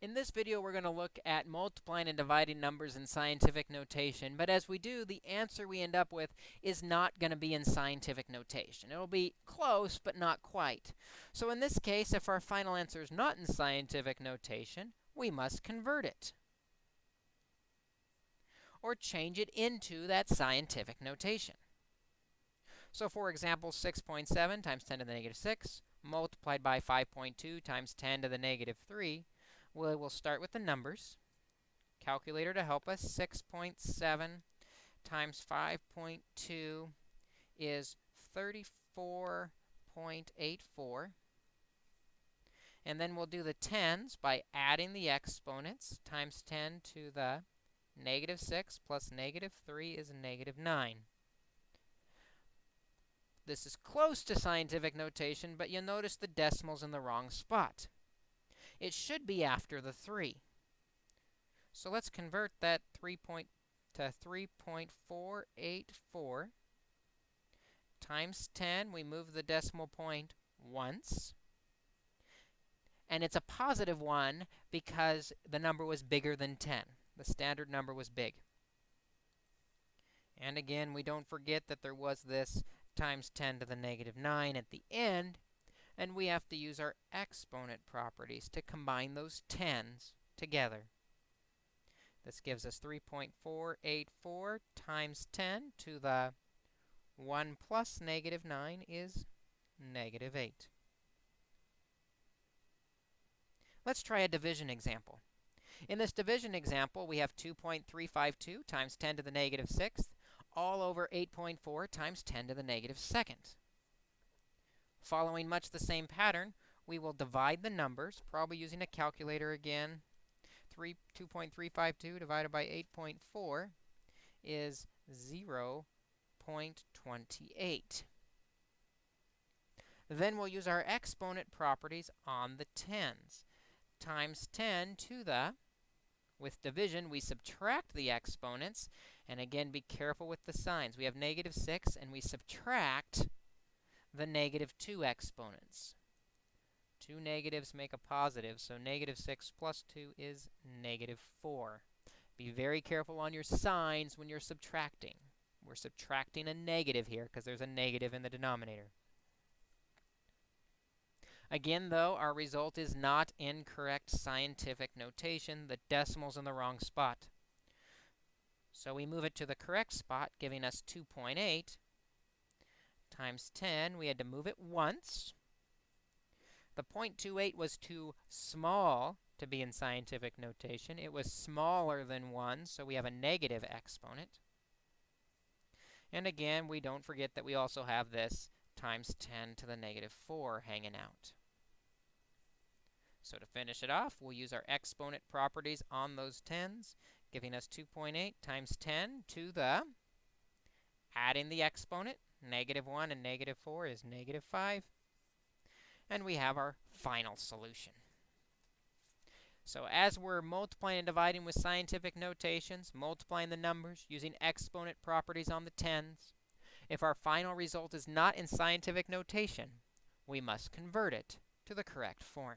In this video, we're going to look at multiplying and dividing numbers in scientific notation. But as we do, the answer we end up with is not going to be in scientific notation. It'll be close, but not quite. So in this case, if our final answer is not in scientific notation, we must convert it or change it into that scientific notation. So for example, 6.7 times 10 to the negative 6 multiplied by 5.2 times 10 to the negative 3 we will start with the numbers. Calculator to help us. 6.7 times 5.2 is 34.84. And then we'll do the tens by adding the exponents. Times 10 to the negative 6 plus negative 3 is negative 9. This is close to scientific notation, but you'll notice the decimal's in the wrong spot it should be after the 3. So let's convert that 3 point to 3.484 times 10. We move the decimal point once. And it's a positive 1 because the number was bigger than 10. The standard number was big. And again, we don't forget that there was this times 10 to the negative 9 at the end and we have to use our exponent properties to combine those tens together. This gives us 3.484 times 10 to the 1 plus negative 9 is negative 8. Let's try a division example. In this division example, we have 2.352 times 10 to the negative 6th all over 8.4 times 10 to the negative 2nd. Following much the same pattern, we will divide the numbers, probably using a calculator again. 3, 2.352 divided by 8.4 is 0 0.28. Then we'll use our exponent properties on the tens. Times 10 to the, with division, we subtract the exponents. And again, be careful with the signs. We have negative 6, and we subtract the negative 2 exponents. Two negatives make a positive, so negative 6 plus 2 is negative 4. Be very careful on your signs when you're subtracting. We're subtracting a negative here because there's a negative in the denominator. Again, though, our result is not in correct scientific notation. The decimal's in the wrong spot. So we move it to the correct spot, giving us 2.8 times 10. We had to move it once. The 0.28 was too small to be in scientific notation. It was smaller than 1, so we have a negative exponent. And again, we don't forget that we also have this times 10 to the negative 4 hanging out. So to finish it off, we'll use our exponent properties on those 10s, giving us 2.8 times 10 to the, adding the exponent, Negative 1 and negative 4 is negative 5. And we have our final solution. So as we're multiplying and dividing with scientific notations, multiplying the numbers, using exponent properties on the tens, if our final result is not in scientific notation, we must convert it to the correct form.